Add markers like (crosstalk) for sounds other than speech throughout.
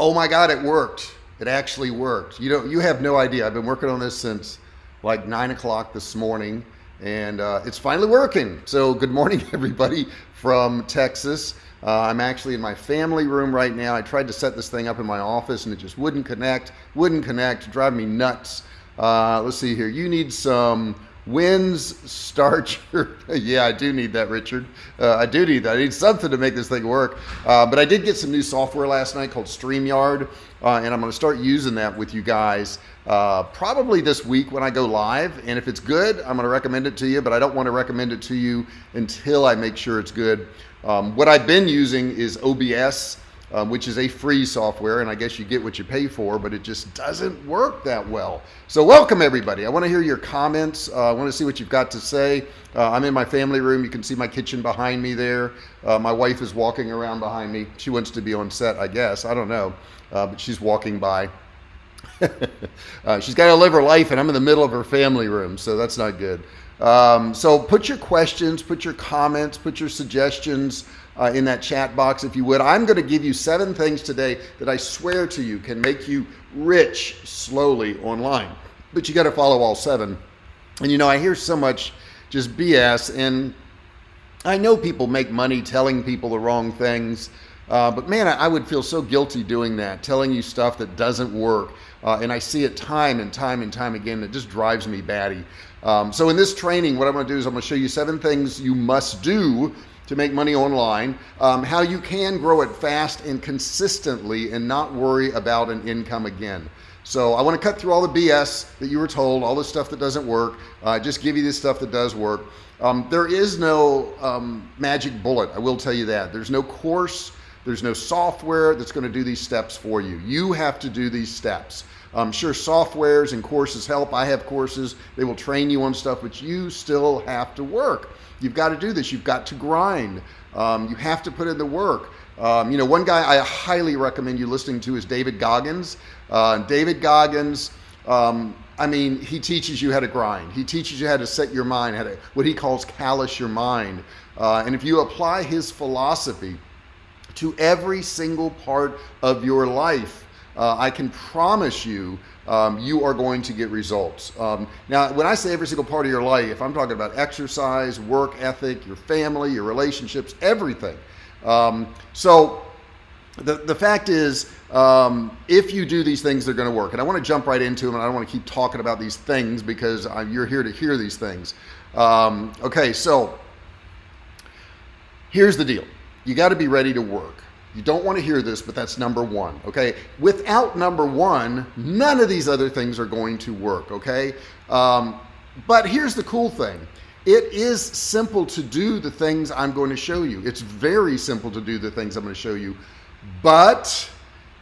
Oh my God, it worked. It actually worked. You know, you have no idea. I've been working on this since like nine o'clock this morning and uh, it's finally working. So good morning (laughs) everybody from Texas. Uh, I'm actually in my family room right now. I tried to set this thing up in my office and it just wouldn't connect, wouldn't connect, drive me nuts. Uh, let's see here. You need some Wins starcher. (laughs) yeah, I do need that, Richard. Uh, I do need that. I need something to make this thing work. Uh, but I did get some new software last night called StreamYard, uh, and I'm going to start using that with you guys uh, probably this week when I go live. And if it's good, I'm going to recommend it to you, but I don't want to recommend it to you until I make sure it's good. Um, what I've been using is OBS um, which is a free software and I guess you get what you pay for but it just doesn't work that well. So welcome everybody. I want to hear your comments. Uh, I want to see what you've got to say. Uh, I'm in my family room. You can see my kitchen behind me there. Uh, my wife is walking around behind me. She wants to be on set I guess. I don't know. Uh, but she's walking by. (laughs) Uh, she's got to live her life and I'm in the middle of her family room so that's not good. Um, so put your questions put your comments put your suggestions uh, in that chat box if you would. I'm going to give you seven things today that I swear to you can make you rich slowly online. But you got to follow all seven. And you know, I hear so much just BS and I know people make money telling people the wrong things. Uh, but man, I, I, would feel so guilty doing that, telling you stuff that doesn't work. Uh, and I see it time and time and time again. It just drives me batty. Um, so in this training, what I'm going to do is I'm going to show you seven things you must do to make money online, um, how you can grow it fast and consistently and not worry about an income again. So I want to cut through all the BS that you were told, all the stuff that doesn't work, uh, just give you this stuff that does work. Um, there is no um, magic bullet. I will tell you that there's no course. There's no software that's going to do these steps for you. You have to do these steps. I'm sure softwares and courses help. I have courses. They will train you on stuff, but you still have to work. You've got to do this. You've got to grind. Um, you have to put in the work. Um, you know, one guy I highly recommend you listening to is David Goggins. Uh, David Goggins, um, I mean, he teaches you how to grind. He teaches you how to set your mind, how to, what he calls callous your mind. Uh, and if you apply his philosophy to every single part of your life, uh, I can promise you um, you are going to get results. Um, now, when I say every single part of your life, if I'm talking about exercise, work ethic, your family, your relationships, everything. Um, so the, the fact is, um, if you do these things, they're going to work. And I want to jump right into them. And I don't want to keep talking about these things because I, you're here to hear these things. Um, okay, so here's the deal. You got to be ready to work. You don't want to hear this, but that's number one, okay? Without number one, none of these other things are going to work, okay? Um, but here's the cool thing. It is simple to do the things I'm going to show you. It's very simple to do the things I'm going to show you, but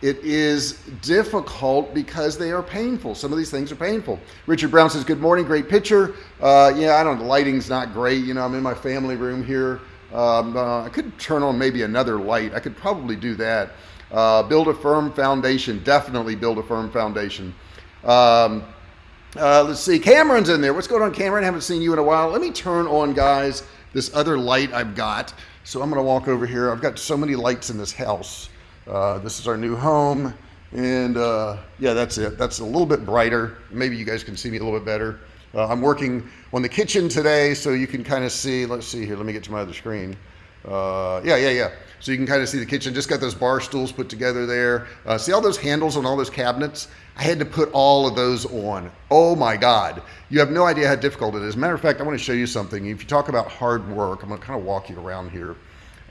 it is difficult because they are painful. Some of these things are painful. Richard Brown says, good morning, great picture. Uh, yeah, I don't know, the lighting's not great. You know, I'm in my family room here. Um, uh, I could turn on maybe another light. I could probably do that. Uh, build a firm foundation. Definitely build a firm foundation. Um, uh, let's see. Cameron's in there. What's going on, Cameron? Haven't seen you in a while. Let me turn on, guys, this other light I've got. So I'm going to walk over here. I've got so many lights in this house. Uh, this is our new home. And uh, yeah, that's it. That's a little bit brighter. Maybe you guys can see me a little bit better. Uh, I'm working on the kitchen today, so you can kind of see, let's see here, let me get to my other screen. Uh, yeah, yeah, yeah. So you can kind of see the kitchen, just got those bar stools put together there. Uh, see all those handles on all those cabinets? I had to put all of those on. Oh my God. You have no idea how difficult it is. Matter of fact, I want to show you something. If you talk about hard work, I'm going to kind of walk you around here.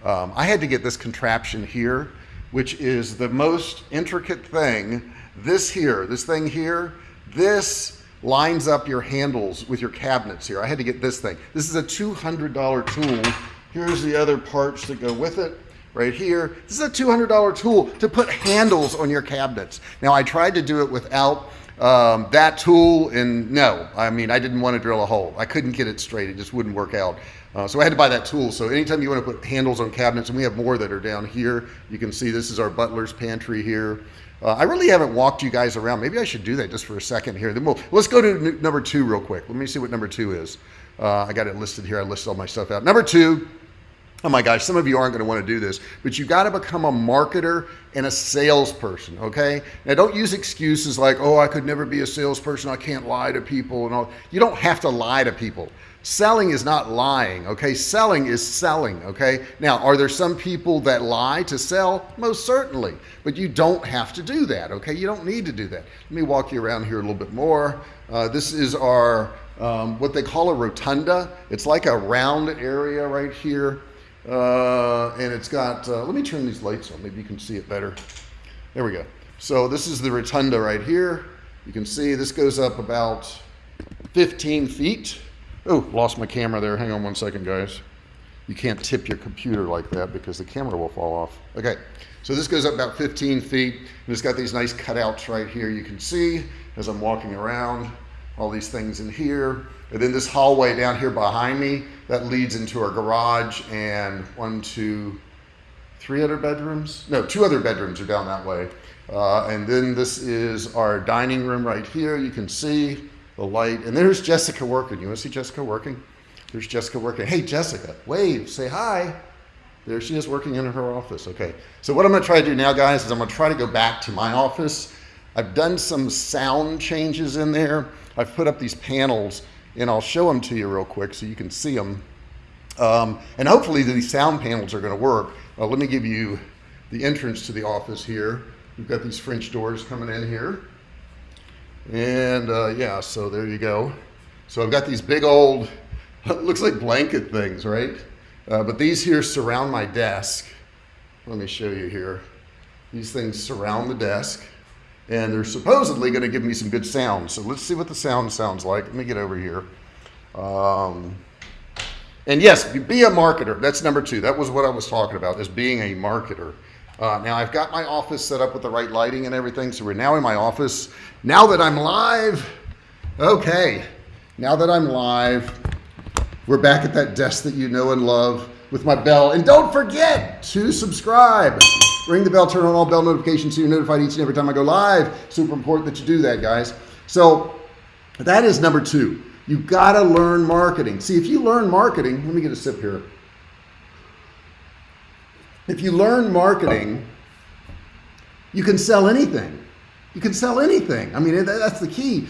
Um, I had to get this contraption here, which is the most intricate thing. This here, this thing here, this lines up your handles with your cabinets here. I had to get this thing. This is a $200 tool. Here's the other parts that go with it right here. This is a $200 tool to put handles on your cabinets. Now I tried to do it without um, that tool and no, I mean, I didn't want to drill a hole. I couldn't get it straight. It just wouldn't work out. Uh, so I had to buy that tool. So anytime you want to put handles on cabinets, and we have more that are down here, you can see this is our butler's pantry here. Uh, I really haven't walked you guys around. Maybe I should do that just for a second here. Then we'll, let's go to number two real quick. Let me see what number two is. Uh, I got it listed here. I listed all my stuff out. Number two, Oh my gosh, some of you aren't going to want to do this, but you got to become a marketer and a salesperson, okay? Now don't use excuses like, oh, I could never be a salesperson, I can't lie to people and all. You don't have to lie to people. Selling is not lying, okay? Selling is selling, okay? Now, are there some people that lie to sell? Most certainly, but you don't have to do that, okay? You don't need to do that. Let me walk you around here a little bit more. Uh, this is our, um, what they call a rotunda. It's like a round area right here. Uh, and it's got, uh, let me turn these lights on, maybe you can see it better. There we go. So this is the rotunda right here. You can see this goes up about 15 feet. Oh, lost my camera there. Hang on one second, guys. You can't tip your computer like that because the camera will fall off. Okay, so this goes up about 15 feet. And it's got these nice cutouts right here you can see as I'm walking around. All these things in here. And then this hallway down here behind me, that leads into our garage and one, two, three other bedrooms. No, two other bedrooms are down that way. Uh, and then this is our dining room right here. You can see the light. And there's Jessica working. You want to see Jessica working? There's Jessica working. Hey, Jessica, wave, say hi. There she is working in her office. Okay. So what I'm going to try to do now, guys, is I'm going to try to go back to my office. I've done some sound changes in there. I've put up these panels and I'll show them to you real quick so you can see them. Um, and hopefully these sound panels are going to work. Uh, let me give you the entrance to the office here. We've got these French doors coming in here. And uh, yeah, so there you go. So I've got these big old, (laughs) looks like blanket things, right? Uh, but these here surround my desk. Let me show you here. These things surround the desk and they're supposedly going to give me some good sound. So let's see what the sound sounds like. Let me get over here. Um, and yes, be a marketer. That's number two. That was what I was talking about, is being a marketer. Uh, now I've got my office set up with the right lighting and everything. So we're now in my office. Now that I'm live, okay. Now that I'm live, we're back at that desk that you know and love with my bell. And don't forget to subscribe. Ring the bell, turn on all bell notifications so you're notified each and every time I go live. Super important that you do that, guys. So that is number two. You got to learn marketing. See, if you learn marketing, let me get a sip here. If you learn marketing, you can sell anything. You can sell anything. I mean, that's the key.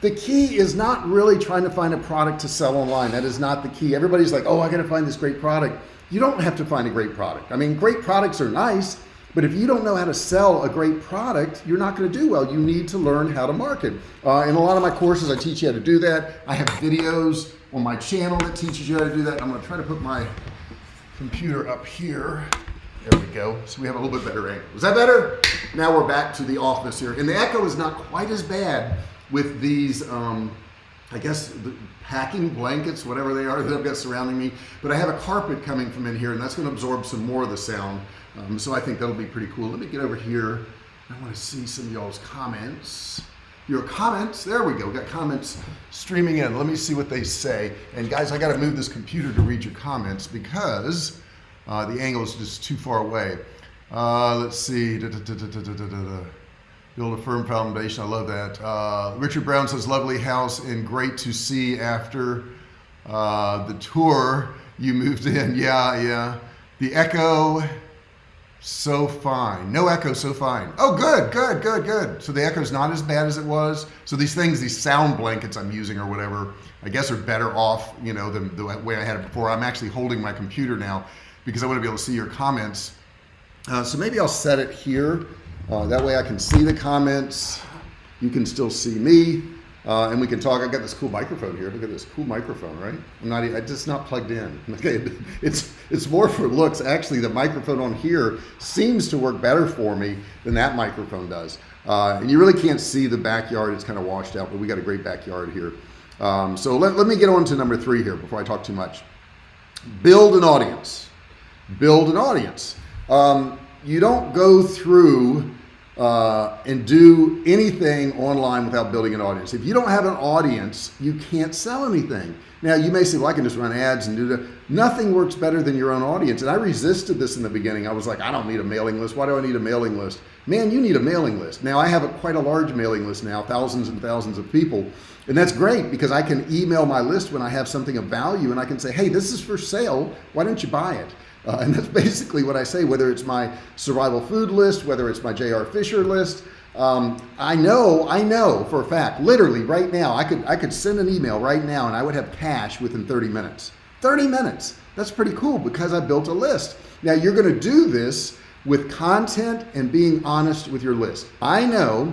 The key is not really trying to find a product to sell online. That is not the key. Everybody's like, oh, I got to find this great product. You don't have to find a great product. I mean, great products are nice, but if you don't know how to sell a great product, you're not going to do well. You need to learn how to market. Uh, in a lot of my courses, I teach you how to do that. I have videos on my channel that teaches you how to do that. I'm going to try to put my computer up here. There we go. So we have a little bit better angle. Is that better? Now we're back to the office here. And the echo is not quite as bad with these, um, I guess, the packing blankets, whatever they are that I've got surrounding me. But I have a carpet coming from in here, and that's going to absorb some more of the sound. Um, so I think that'll be pretty cool. Let me get over here. I want to see some y'all's comments. Your comments, there we go. We got comments streaming in. Let me see what they say. And guys, I got to move this computer to read your comments because uh, the angle is just too far away. Uh, let's see. Da, da, da, Build a firm foundation. I love that. Uh, Richard Brown says, lovely house and great to see after uh, the tour you moved in. (laughs) Yeah, yeah. The echo so fine. No echo, so fine. Oh, good, good, good, good. So the echo's not as bad as it was. So these things, these sound blankets I'm using or whatever, I guess are better off, you know, than the way I had it before. I'm actually holding my computer now because I want to be able to see your comments. Uh, so maybe I'll set it here. Uh, that way I can see the comments. You can still see me. Uh, and we can talk. I've got this cool microphone here. Look at this cool microphone, right? I'm not. I just not plugged in. (laughs) Okay, it's it's more for looks. Actually, the microphone on here seems to work better for me than that microphone does. Uh, and you really can't see the backyard. It's kind of washed out, but we got a great backyard here. Um, so let, let me get on to number three here before I talk too much. Build an audience. Build an audience. Um, you don't go through uh, and do anything online without building an audience. If you don't have an audience, you can't sell anything. Now you may say, well, I can just run ads and do that. Nothing works better than your own audience. And I resisted this in the beginning. I was like, I don't need a mailing list. Why do I need a mailing list? Man, you need a mailing list. Now I have a, quite a large mailing list now, thousands and thousands of people. And that's great because I can email my list when I have something of value and I can say, hey, this is for sale. Why don't you buy it? Uh, and that's basically what I say, whether it's my survival food list, whether it's my JR Fisher list, um, I know, I know for a fact, literally right now, I could, I could send an email right now and I would have cash within 30 minutes. 30 minutes. That's pretty cool because I built a list. Now you're going to do this with content and being honest with your list. I know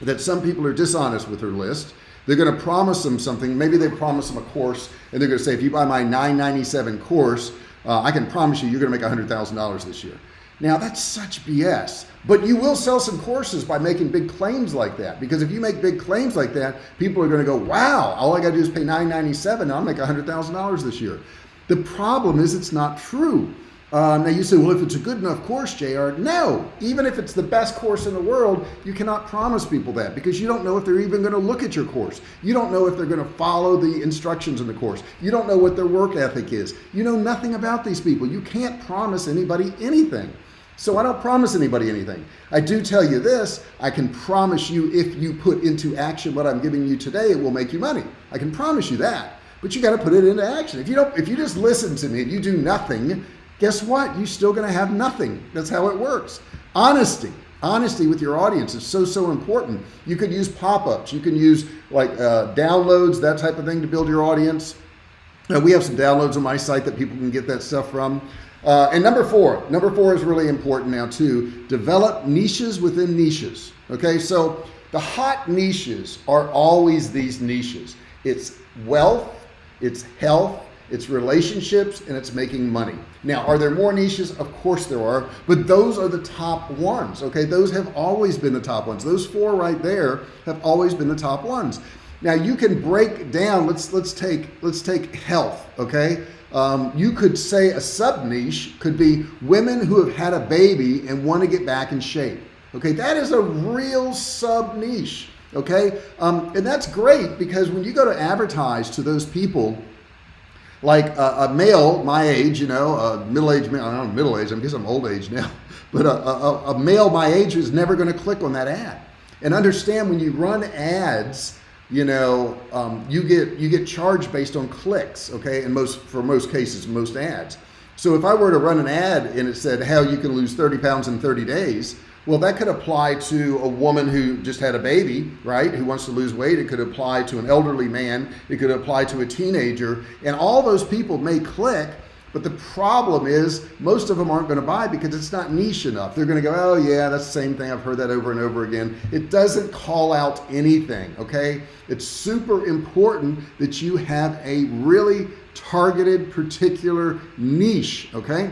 that some people are dishonest with their list. They're going to promise them something. Maybe they promise them a course and they're going to say, if you buy my 997 course, uh, I can promise you, you're going to make $100,000 this year. Now that's such BS, but you will sell some courses by making big claims like that. Because if you make big claims like that, people are going to go, wow, all I got to do is pay 997. I'll make $100,000 this year. The problem is it's not true. Uh, now you say, well, if it's a good enough course, JR, no, even if it's the best course in the world, you cannot promise people that because you don't know if they're even going to look at your course. You don't know if they're going to follow the instructions in the course. You don't know what their work ethic is. You know nothing about these people. You can't promise anybody anything. So I don't promise anybody anything. I do tell you this, I can promise you if you put into action what I'm giving you today, it will make you money. I can promise you that, but you got to put it into action. If you don't, if you just listen to me and you do nothing, guess what? You're still going to have nothing. That's how it works. Honesty, honesty with your audience is so, so important. You could use pop-ups. You can use like uh, downloads, that type of thing to build your audience. Uh, we have some downloads on my site that people can get that stuff from. Uh, and number four, number four is really important now too. Develop niches within niches. Okay, so the hot niches are always these niches. It's wealth, it's health, it's relationships and it's making money. Now, are there more niches? Of course there are, but those are the top ones. Okay. Those have always been the top ones. Those four right there have always been the top ones. Now you can break down, let's, let's take, let's take health. Okay. Um, you could say a sub niche could be women who have had a baby and want to get back in shape. Okay. That is a real sub niche. Okay. Um, and that's great because when you go to advertise to those people, like a, a, male my age, you know, a middle-aged male, I don't know, middle age, I guess I'm old age now, (laughs) but a, a, a male my age is never going to click on that ad. And understand when you run ads, you know, um, you get you get charged based on clicks, okay? And most for most cases, most ads. So if I were to run an ad and it said how you can lose 30 pounds in 30 days, well, that could apply to a woman who just had a baby, right? Who wants to lose weight. It could apply to an elderly man. It could apply to a teenager. And all those people may click, but the problem is most of them aren't going to buy because it's not niche enough. They're going to go, oh yeah, that's the same thing. I've heard that over and over again. It doesn't call out anything. Okay. It's super important that you have a really targeted particular niche. Okay.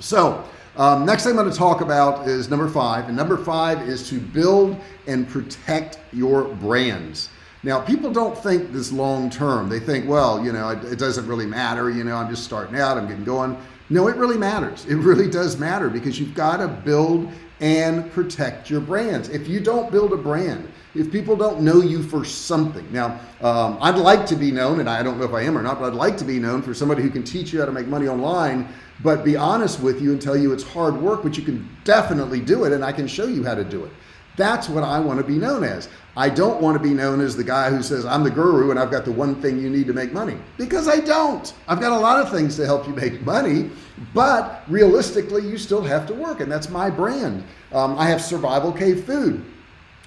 So um, next thing I'm going to talk about is number five. And number five is to build and protect your brands. Now, people don't think this long term. They think, well, you know, it, it, doesn't really matter. You know, I'm just starting out, I'm getting going. No, it really matters. It really does matter because you've got to build and protect your brands. If you don't build a brand, if people don't know you for something. Now, um, I'd like to be known, and I don't know if I am or not, but I'd like to be known for somebody who can teach you how to make money online but be honest with you and tell you it's hard work, but you can definitely do it and I can show you how to do it. That's what I want to be known as. I don't want to be known as the guy who says I'm the guru and I've got the one thing you need to make money because I don't. I've got a lot of things to help you make money, but realistically you still have to work and that's my brand. Um, I have Survival Cave Food.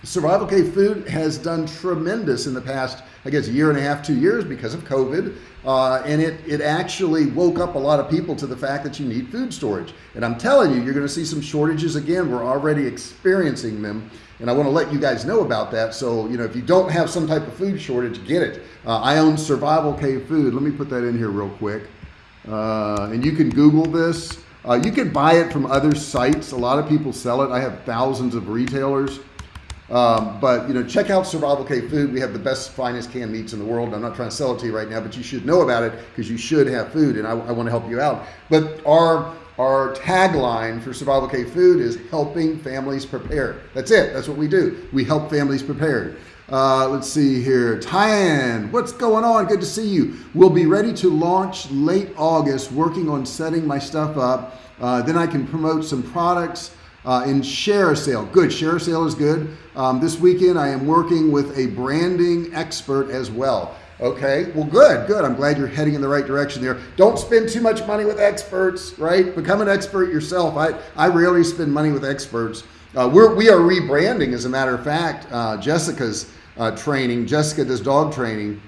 Survival Cave Food has done tremendous in the past, I guess, a year and a half, two years because of COVID. Uh, and it, it actually woke up a lot of people to the fact that you need food storage. And I'm telling you, you're going to see some shortages again. We're already experiencing them. And I want to let you guys know about that. So, you know, if you don't have some type of food shortage, get it. Uh, I own Survival Cave Food. Let me put that in here real quick. Uh, and you can Google this. Uh, you can buy it from other sites. A lot of people sell it. I have thousands of retailers. Um, but you know, check out Survival Cave Food. We have the best, finest canned meats in the world. I'm not trying to sell it to you right now, but you should know about it because you should have food, and I, I want to help you out. But our our tagline for Survival Cave Food is helping families prepare. That's it. That's what we do. We help families prepare. Uh, let's see here. Tyann, what's going on? Good to see you. We'll be ready to launch late August, working on setting my stuff up. Uh, then I can promote some products uh, and ShareASale. Good. Share sale is good. Um, this weekend, I am working with a branding expert as well. Okay, well, good, good. I'm glad you're heading in the right direction there. Don't spend too much money with experts, right? Become an expert yourself. I, I rarely spend money with experts. Uh, we're, we are rebranding, as a matter of fact, uh, Jessica's uh, training. Jessica does dog training,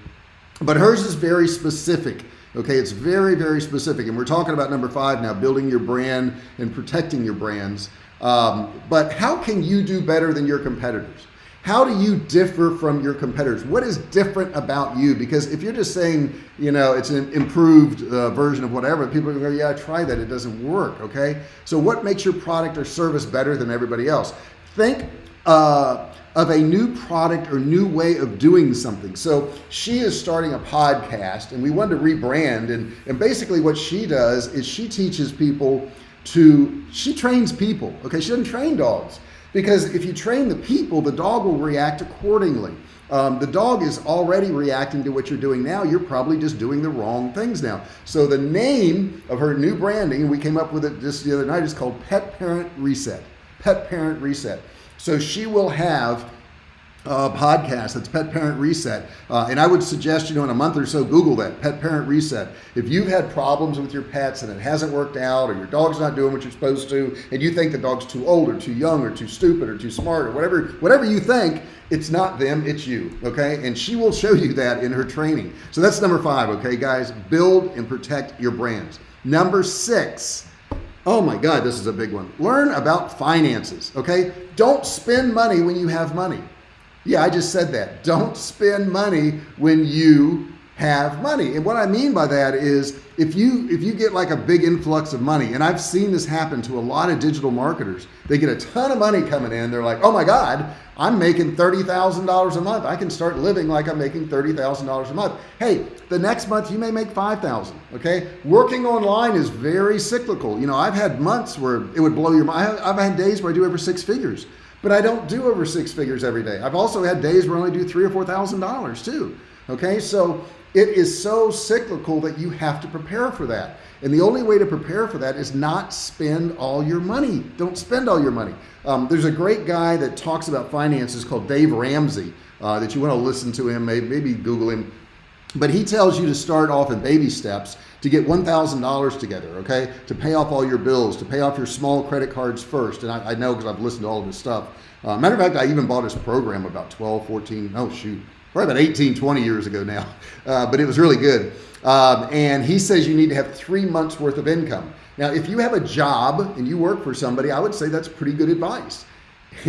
but hers is very specific. Okay, it's very, very specific. And we're talking about number five now, building your brand and protecting your brands. Um, but how can you do better than your competitors? How do you differ from your competitors? What is different about you? Because if you're just saying, you know, it's an improved uh, version of whatever, people are going to go, yeah, try that. It doesn't work. Okay. So what makes your product or service better than everybody else? Think, uh, of a new product or new way of doing something. So she is starting a podcast and we wanted to rebrand and, and basically what she does is she teaches people to, she trains people. Okay. She doesn't train dogs because if you train the people, the dog will react accordingly. Um, the dog is already reacting to what you're doing now. You're probably just doing the wrong things now. So the name of her new branding, we came up with it just the other night, is called Pet Parent Reset. Pet Parent Reset. So she will have uh, podcast that's pet parent reset uh, and I would suggest you know in a month or so google that pet parent reset if you've had problems with your pets and it hasn't worked out or your dog's not doing what you're supposed to and you think the dog's too old or too young or too stupid or too smart or whatever whatever you think it's not them it's you okay and she will show you that in her training so that's number five okay guys build and protect your brands number six Oh my God, this is a big one. Learn about finances. Okay. Don't spend money when you have money. Yeah, I just said that. Don't spend money when you have money. And what I mean by that is if you if you get like a big influx of money, and I've seen this happen to a lot of digital marketers, they get a ton of money coming in. They're like, oh my God, I'm making $30,000 a month. I can start living like I'm making $30,000 a month. Hey, the next month you may make 5,000. Okay. Working online is very cyclical. You know, I've had months where it would blow your mind. I've had days where I do over six figures but I don't do over six figures every day. I've also had days where I only do three or four thousand dollars too. Okay, so it is so cyclical that you have to prepare for that. And the only way to prepare for that is not spend all your money. Don't spend all your money. Um, there's a great guy that talks about finances called Dave Ramsey uh, that you want to listen to him, maybe, maybe Google him. But he tells you to start off in baby steps to get $1,000 together, okay? To pay off all your bills, to pay off your small credit cards first. And I, I know because I've listened to all of his stuff. Uh, matter of fact, I even bought his program about 12, 14, oh shoot, probably about 18, 20 years ago now. (laughs) Uh, but it was really good. Um, and he says you need to have three months worth of income. Now, if you have a job and you work for somebody, I would say that's pretty good advice. (laughs)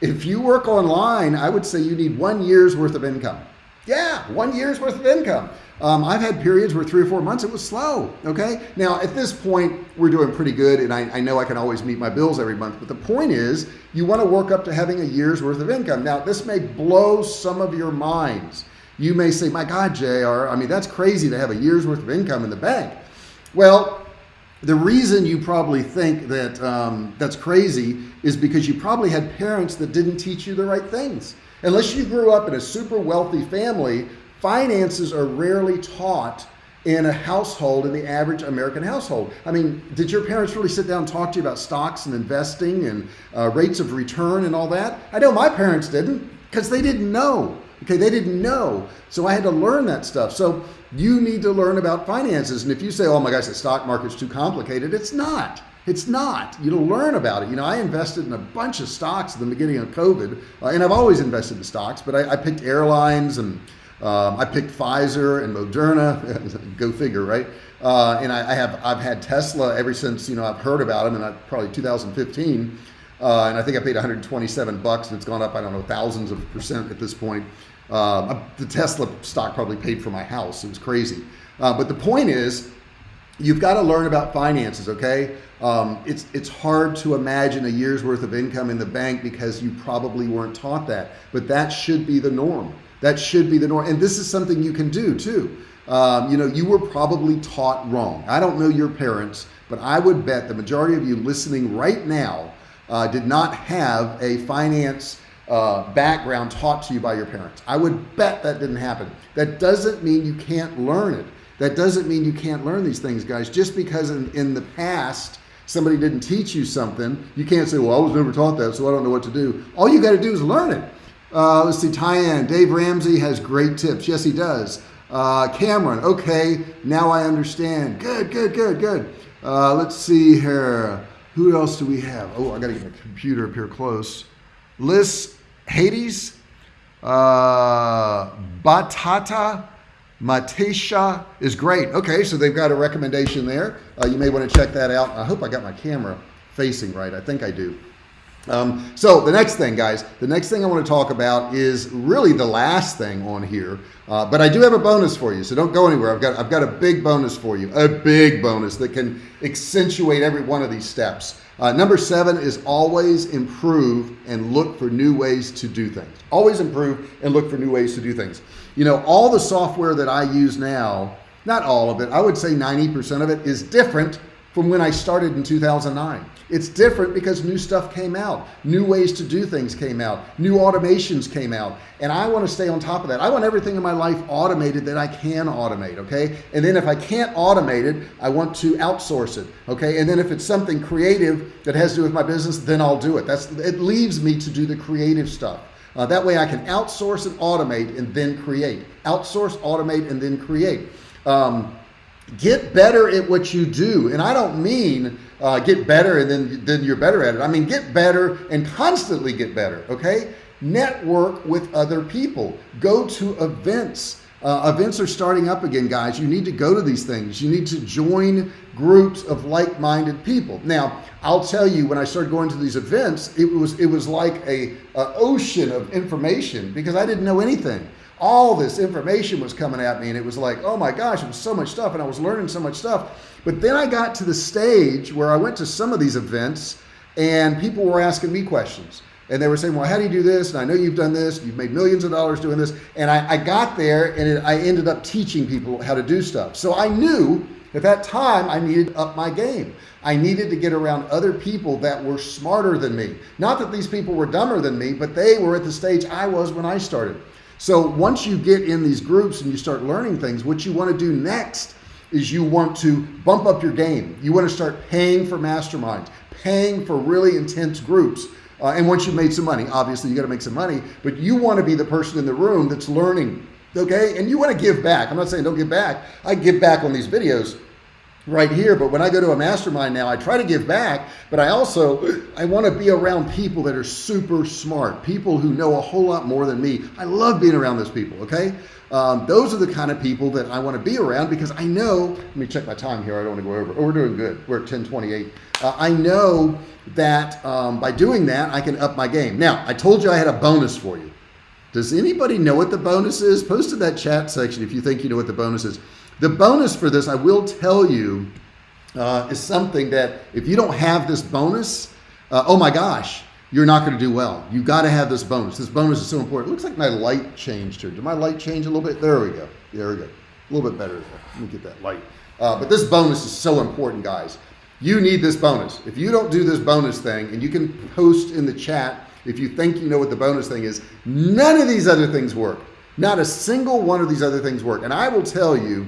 if you work online, I would say you need one year's worth of income. Yeah, one year's worth of income. Um, I've had periods where three or four months it was slow. Okay. Now at this point we're doing pretty good and I, I know I can always meet my bills every month. But the point is you want to work up to having a year's worth of income. Now this may blow some of your minds. You may say, my God, JR, I mean, that's crazy to have a year's worth of income in the bank. Well, the reason you probably think that um, that's crazy is because you probably had parents that didn't teach you the right things. Unless you grew up in a super wealthy family finances are rarely taught in a household in the average American household. I mean, did your parents really sit down and talk to you about stocks and investing and uh, rates of return and all that? I know my parents didn't because they didn't know. Okay, they didn't know. So I had to learn that stuff. So you need to learn about finances. And if you say, oh my gosh, the stock market's too complicated, it's not. It's not. You will learn about it. You know, I invested in a bunch of stocks at the beginning of COVID, uh, and I've always invested in stocks, but I, I picked airlines and um, I picked Pfizer and Moderna, (laughs) go figure, right? Uh, and I, I, have, I've had Tesla ever since, you know, I've heard about them and I, probably 2015. Uh, and I think I paid 127 bucks and it's gone up, I don't know, thousands of percent at this point. Um, the Tesla stock probably paid for my house. It was crazy. Uh, but the point is, you've got to learn about finances. Okay. Um, it's, it's hard to imagine a year's worth of income in the bank because you probably weren't taught that, but that should be the norm. That should be the norm. And this is something you can do too. Um, you know, you were probably taught wrong. I don't know your parents, but I would bet the majority of you listening right now uh, did not have a finance uh, background taught to you by your parents. I would bet that didn't happen. That doesn't mean you can't learn it. That doesn't mean you can't learn these things, guys. Just because in, in the past, somebody didn't teach you something, you can't say, well, I was never taught that, so I don't know what to do. All you got to do is learn it. Uh, let's see, Tyann, Dave Ramsey has great tips. Yes, he does. Uh, Cameron, okay, now I understand. Good, good, good, good. Uh, let's see here. Who else do we have? Oh, I got to get my computer up here close. Liz Hades, uh, Batata, Matesha is great. Okay, so they've got a recommendation there. Uh, you may want to check that out. I hope I got my camera facing right. I think I do. Um, so the next thing, guys, the next thing I want to talk about is really the last thing on here. Uh, but I do have a bonus for you, so don't go anywhere. I've got I've got a big bonus for you, a big bonus that can accentuate every one of these steps. Uh, number seven is always improve and look for new ways to do things. Always improve and look for new ways to do things. You know, all the software that I use now, not all of it, I would say 90% of it is different from when I started in 2009. It's different because new stuff came out, new ways to do things came out, new automations came out, and I want to stay on top of that. I want everything in my life automated that I can automate, okay? And then if I can't automate it, I want to outsource it, okay? And then if it's something creative that has to do with my business, then I'll do it. That's It leaves me to do the creative stuff. Uh, that way I can outsource and automate and then create. Outsource, automate, and then create. Um, get better at what you do. And I don't mean uh, get better and then, then you're better at it. I mean, get better and constantly get better. Okay. Network with other people, go to events. Uh, events are starting up again, guys. You need to go to these things. You need to join groups of like-minded people. Now, I'll tell you, when I started going to these events, it was it was like a, a ocean of information because I didn't know anything all this information was coming at me and it was like, oh my gosh, it was so much stuff and I was learning so much stuff. But then I got to the stage where I went to some of these events and people were asking me questions and they were saying, well, how do you do this? And I know you've done this, you've made millions of dollars doing this. And I, I got there and it, I ended up teaching people how to do stuff. So I knew at that time I needed up my game. I needed to get around other people that were smarter than me. Not that these people were dumber than me, but they were at the stage I was when I started. So once you get in these groups and you start learning things, what you want to do next is you want to bump up your game. You want to start paying for masterminds, paying for really intense groups. Uh, and once you've made some money, obviously you got to make some money, but you want to be the person in the room that's learning. Okay. And you want to give back. I'm not saying don't give back. I give back on these videos right here. But when I go to a mastermind now, I try to give back, but I also, I want to be around people that are super smart, people who know a whole lot more than me. I love being around those people. Okay. Um, those are the kind of people that I want to be around because I know, let me check my time here. I don't want to go over. Oh, we're doing good. We're at 1028. Uh, I know that um, by doing that, I can up my game. Now, I told you I had a bonus for you. Does anybody know what the bonus is? Post in that chat section if you think you know what the bonus is. The bonus for this, I will tell you, uh, is something that if you don't have this bonus, uh, oh my gosh, you're not going to do well. You got to have this bonus. This bonus is so important. It looks like my light changed here. Did my light change a little bit? There we go. There we go. A little bit better. Let me get that light. Uh, but this bonus is so important, guys. You need this bonus. If you don't do this bonus thing, and you can post in the chat if you think you know what the bonus thing is, none of these other things work. Not a single one of these other things work. And I will tell you,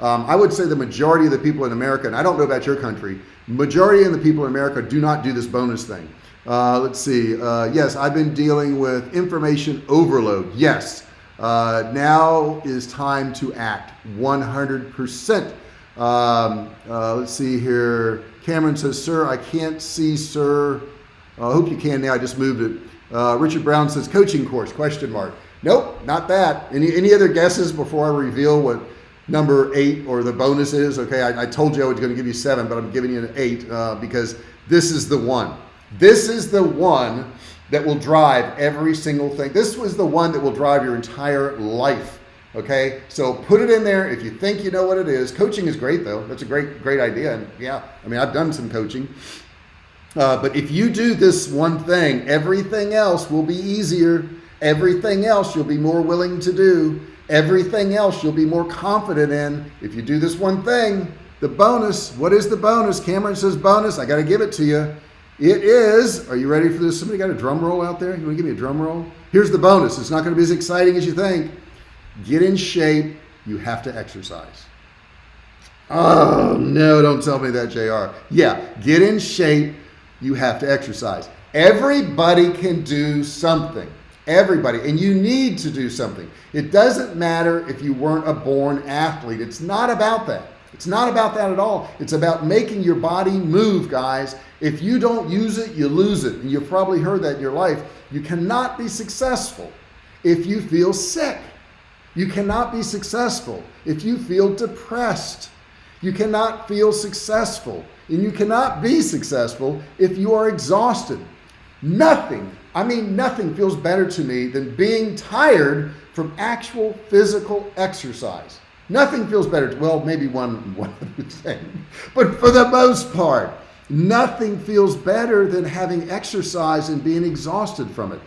um, I would say the majority of the people in America, and I don't know about your country, majority of the people in America do not do this bonus thing. Uh, let's see. Uh, yes, I've been dealing with information overload. Yes. Uh, now is time to act 100%. Um, uh, let's see here. Cameron says, sir, I can't see, sir. I hope you can now. I just moved it. Uh, Richard Brown says coaching course, question mark. Nope, not that. Any, any other guesses before I reveal what number eight or the bonus is. Okay, I, I told you I was going to give you seven, but I'm giving you an eight uh, because this is the one. This is the one that will drive every single thing. This was the one that will drive your entire life. Okay, so put it in there if you think you know what it is. Coaching is great though. That's a great, great idea. And yeah, I mean, I've done some coaching. Uh, but if you do this one thing, everything else will be easier. Everything else you'll be more willing to do. Everything else you'll be more confident in. If you do this one thing, the bonus, what is the bonus? Cameron says bonus. I got to give it to you. It is, are you ready for this? Somebody got a drum roll out there? You want to give me a drum roll? Here's the bonus. It's not going to be as exciting as you think. Get in shape. You have to exercise. Oh, no, don't tell me that, JR. Yeah, get in shape. You have to exercise. Everybody can do something. Everybody and you need to do something. It doesn't matter if you weren't a born athlete. It's not about that. It's not about that at all. It's about making your body move guys. If you don't use it you lose it. And you've probably heard that in your life. You cannot be successful if you feel sick. You cannot be successful if you feel depressed. You cannot feel successful and you cannot be successful if you are exhausted nothing I mean nothing feels better to me than being tired from actual physical exercise. Nothing feels better To, well maybe one one (laughs) other thing. But for the most part nothing feels better than having exercise and being exhausted from it.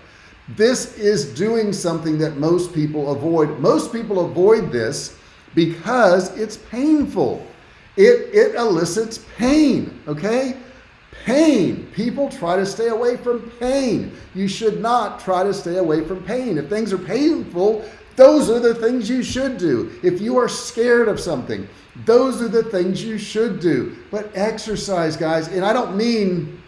This is doing something that most people avoid. Most people avoid this because it's painful. It it elicits pain okay pain. People try to stay away from pain. You should not try to stay away from pain. If things are painful those are the things you should do. If you are scared of something those are the things you should do. But exercise guys and I don't mean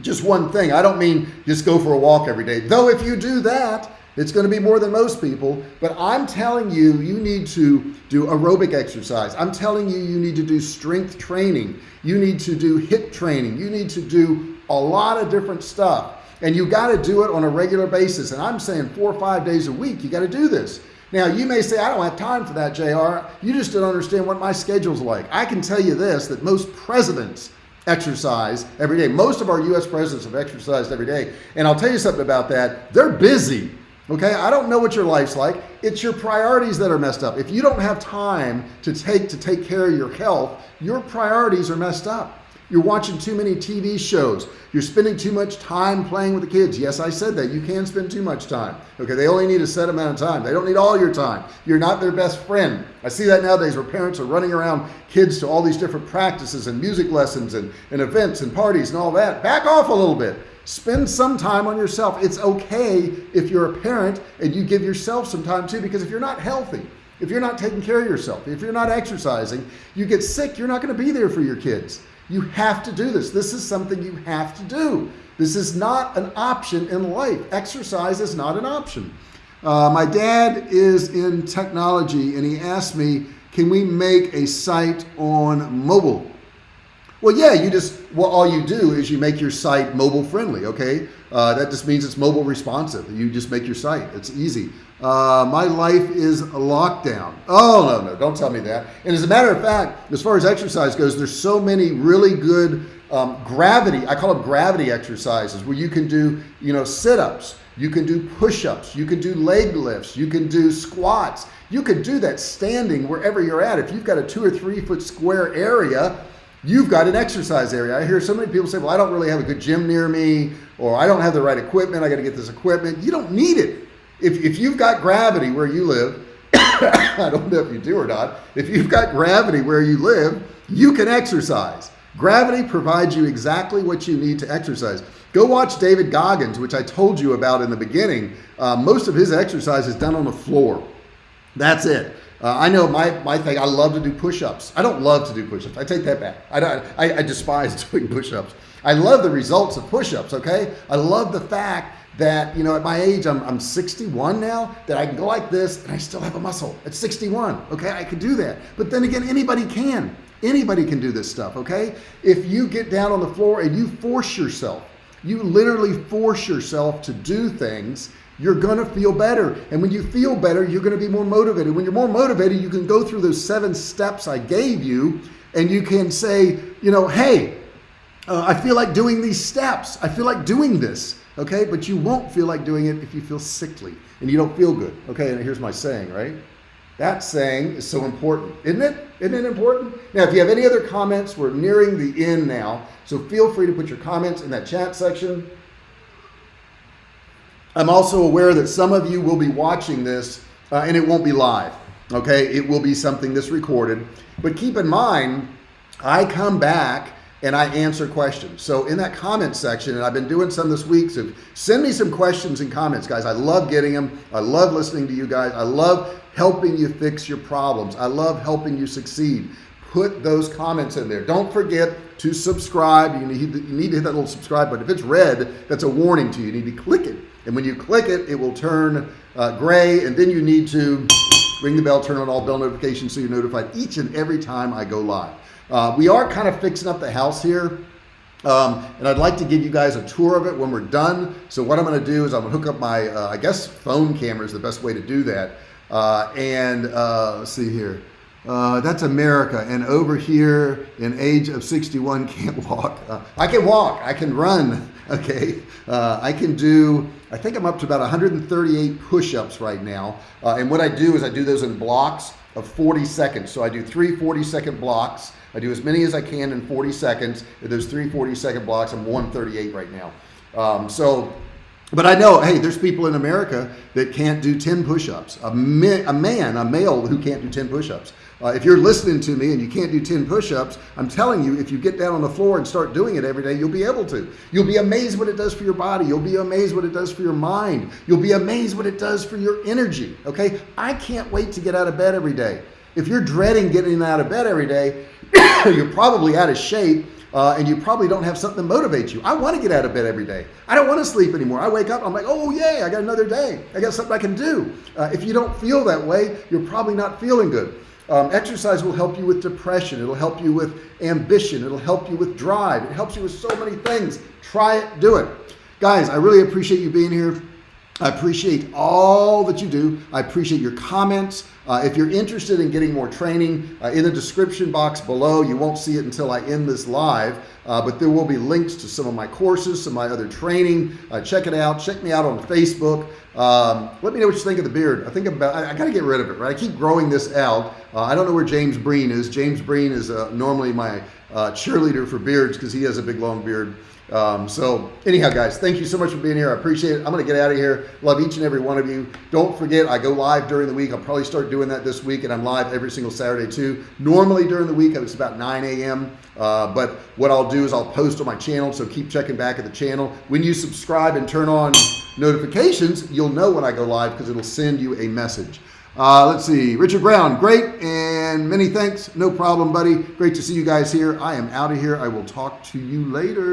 just one thing. I don't mean just go for a walk every day. Though if you do that it's going to be more than most people but I'm telling you you need to do aerobic exercise. I'm telling you you need to do strength training. You need to do HIIT training. You need to do a lot of different stuff. And you got to do it on a regular basis. And I'm saying four or five days a week you got to do this. Now you may say I don't have time for that JR you just don't understand what my schedule's like. I can tell you this that most presidents exercise every day. Most of our US presidents have exercised every day. And I'll tell you something about that. They're busy okay I don't know what your life's like. It's your priorities that are messed up. If you don't have time to take to take care of your health your priorities are messed up you're watching too many TV shows. You're spending too much time playing with the kids. Yes I said that. You can spend too much time. Okay they only need a set amount of time. They don't need all your time. You're not their best friend. I see that nowadays where parents are running around kids to all these different practices and music lessons and, and events and parties and all that. Back off a little bit. Spend some time on yourself. It's okay if you're a parent and you give yourself some time too because if you're not healthy if you're not taking care of yourself if you're not exercising you get sick you're not going to be there for your kids you have to do this this is something you have to do this is not an option in life exercise is not an option uh, my dad is in technology and he asked me can we make a site on mobile well, yeah, you just, well, all you do is you make your site mobile friendly. Okay. Uh, that just means it's mobile responsive. You just make your site. It's easy. Uh, my life is a lockdown. Oh, no, no, don't tell me that. And as a matter of fact, as far as exercise goes, there's so many really good um, gravity. I call them gravity exercises where you can do, you know, sit-ups, you can do push-ups, you can do leg lifts, you can do squats. You can do that standing wherever you're at. If you've got a two or three foot square area, you've got an exercise area I hear so many people say well I don't really have a good gym near me or I don't have the right equipment I got to get this equipment you don't need it if, if you've got gravity where you live (coughs) I don't know if you do or not if you've got gravity where you live you can exercise gravity provides you exactly what you need to exercise go watch David Goggins which I told you about in the beginning uh, most of his exercise is done on the floor that's it uh, I know my, my thing, I love to do push-ups. I don't love to do push-ups. I take that back. I, don't, I, I despise (laughs) doing push-ups. I love the results of push-ups, okay? I love the fact that, you know, at my age, I'm, I'm 61 now, that I can go like this and I still have a muscle at 61, okay? I can do that. But then again, anybody can. Anybody can do this stuff, okay? If you get down on the floor and you force yourself, you literally force yourself to do things you're gonna feel better and when you feel better you're gonna be more motivated when you're more motivated you can go through those seven steps I gave you and you can say you know hey uh, I feel like doing these steps I feel like doing this okay but you won't feel like doing it if you feel sickly and you don't feel good. Okay and here's my saying right? That saying is so important. Isn't it? Isn't it important? Now if you have any other comments we're nearing the end now. So feel free to put your comments in that chat section. I'm also aware that some of you will be watching this uh, and it won't be live. Okay. It will be something that's recorded, but keep in mind, I come back and I answer questions. So in that comment section, and I've been doing some this week, so send me some questions and comments, guys. I love getting them. I love listening to you guys. I love helping you fix your problems. I love helping you succeed. Put those comments in there. Don't forget to subscribe. You need, you need to hit that little subscribe button. If it's red, that's a warning to you. You need to click it and when you click it it will turn uh, gray and then you need to ring the bell turn on all bell notifications so you're notified each and every time I go live uh, we are kind of fixing up the house here um, and I'd like to give you guys a tour of it when we're done. So what I'm gonna do is I'm gonna hook up my uh, I guess phone camera is the best way to do that. Uh, and uh, let's see here. Uh, that's America and over here in age of 61 (laughs) can't walk. Uh, I can walk I can run (laughs) okay? Uh, I can do I think I'm up to about 138 push-ups right now. Uh, and what I do is I do those in blocks of 40 seconds so I do three 40 second blocks I do as many as I can in 40 seconds those three 40 second blocks I'm 138 right now um, so but I know, hey, there's people in America that can't do 10 push-ups. A, a, man, a male who can't do 10 push-ups. Uh, if you're listening to me and you can't do 10 push-ups, I'm telling you, if you get down on the floor and start doing it every day, you'll be able to. You'll be amazed what it does for your body. You'll be amazed what it does for your mind. You'll be amazed what it does for your energy. Okay. I can't wait to get out of bed every day. If you're dreading getting out of bed every day, (coughs) you're probably out of shape uh, and you probably don't have something to motivate you. I want to get out of bed every day. I don't want to sleep anymore. I wake up, I'm like, oh yay, I got another day. I got something I can do. Uh, if you don't feel that way, you're probably not feeling good. Um, exercise will help you with depression. It'll help you with ambition. It'll help you with drive. It helps you with so many things. Try it, do it. Guys, I really appreciate you being here. I appreciate all that you do. I appreciate your comments. Uh, if you're interested in getting more training uh, in the description box below, you won't see it until I end this live, uh, but there will be links to some of my courses, some of my other training. Uh, check it out. Check me out on Facebook. Um, let me know what you think of the beard. I think about, I, I got to get rid of it, right? I keep growing this out. Uh, I don't know where James Breen is. James Breen is uh, normally my cheerleader for beards because he has a big long beard. Um, so anyhow, guys, thank you so much for being here. I appreciate it. I'm going to get out of here. Love each and every one of you. Don't forget, I go live during the week. I'll probably start doing that this week and I'm live every single Saturday too. Normally during the week, it's about 9 a.m. Uh, but what I'll do is I'll post on my channel. So keep checking back at the channel. When you subscribe and turn on notifications, you'll know when I go live because it'll send you a message. Uh, let's see, Richard Brown, great. And many thanks. No problem, buddy. Great to see you guys here. I am out of here. I will talk to you later.